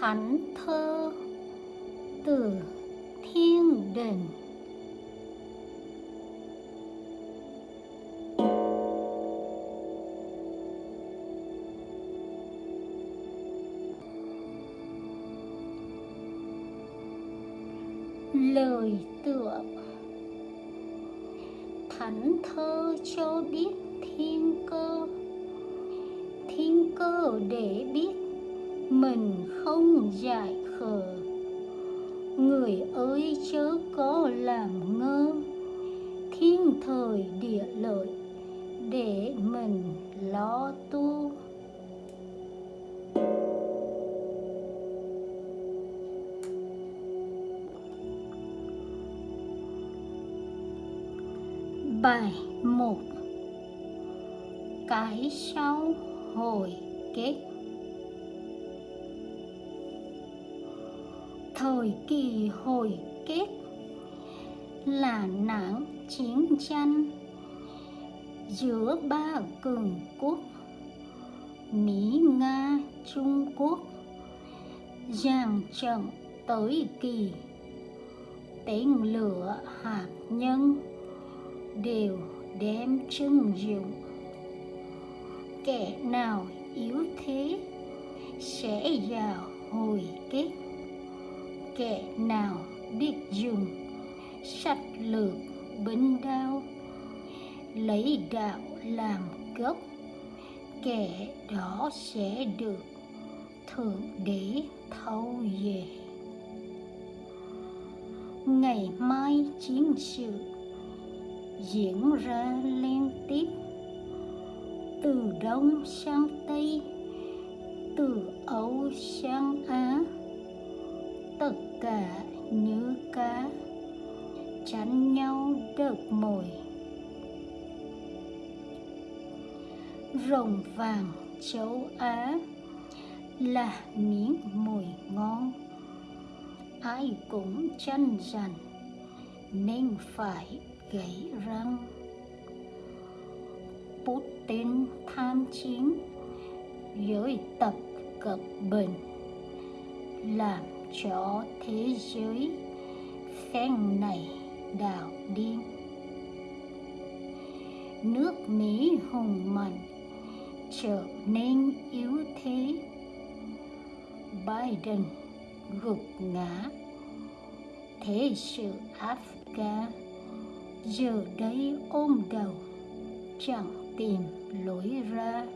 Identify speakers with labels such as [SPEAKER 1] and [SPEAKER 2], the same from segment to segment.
[SPEAKER 1] thánh thơ từ thiên đình. Lời tựa. Thánh thơ cho biết thiên cơ. Thiên cơ để biết mình không dại khờ. Người ơi, chớ có làm ngơ. Thiên thời địa lợi, để mình lo tu. Bài 1 Cái sau hồi kết. Thời kỳ hồi kết là nạn chiến tranh giữa ba cường quốc Mỹ, Nga, Trung Quốc dàn trận tới kỳ. Tên lửa hạt nhân đều đem trưng dụng. Kẻ nào yếu thế sẽ vào hồi kết kẻ nào biết dùng sách lược binh đao, lấy đạo làm gốc, kẻ đó sẽ được thượng đế thâu về. Ngày mai chiến sự diễn ra liên tiếp, từ đông sang tây, từ âu sang được mồi. Rồng vàng châu á là miếng mồi ngon. Ai cũng chăn dằn nên phải gãy răng. Putin tham chiến giới tập cận bình làm cho thế giới phen này đảo điên nước mỹ hùng mạnh, trở nên yếu thế. Biden gục ngã. Thế sự afghan giờ đây ôm đầu, chẳng tìm lối ra.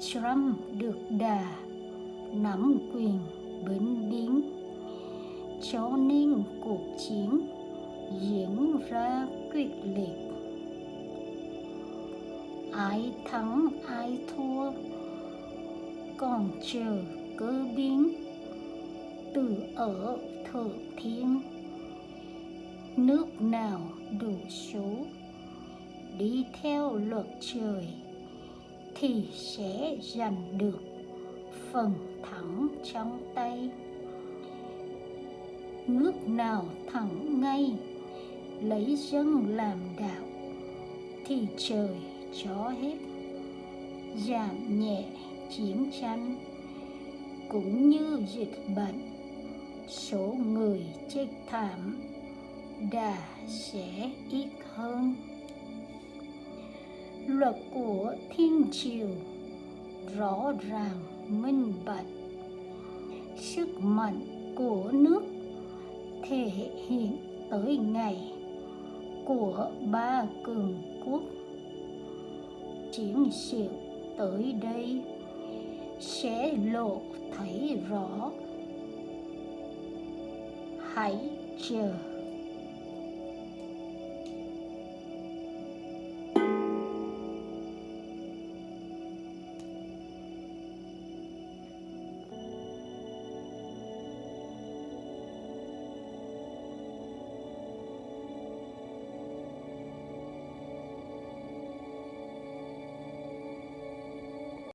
[SPEAKER 1] Trump được đà, nắm quyền bến đi cho nên cuộc chiến diễn ra quyết liệt. Ai thắng, ai thua, còn chờ cơ biến. Từ ở thượng thiên, nước nào đủ số? Đi theo luật trời thì sẽ giành được phần thắng trong tay nước nào thẳng ngay, lấy dân làm đạo, thì trời cho hết. Giảm nhẹ chiến tranh, cũng như dịch bệnh, số người chết thảm đã sẽ ít hơn. Luật của thiên triều rõ ràng minh bạch, sức mạnh của nước thể hiện tới ngày của ba cường quốc. Chiến sự tới đây sẽ lộ thấy rõ. Hãy chờ.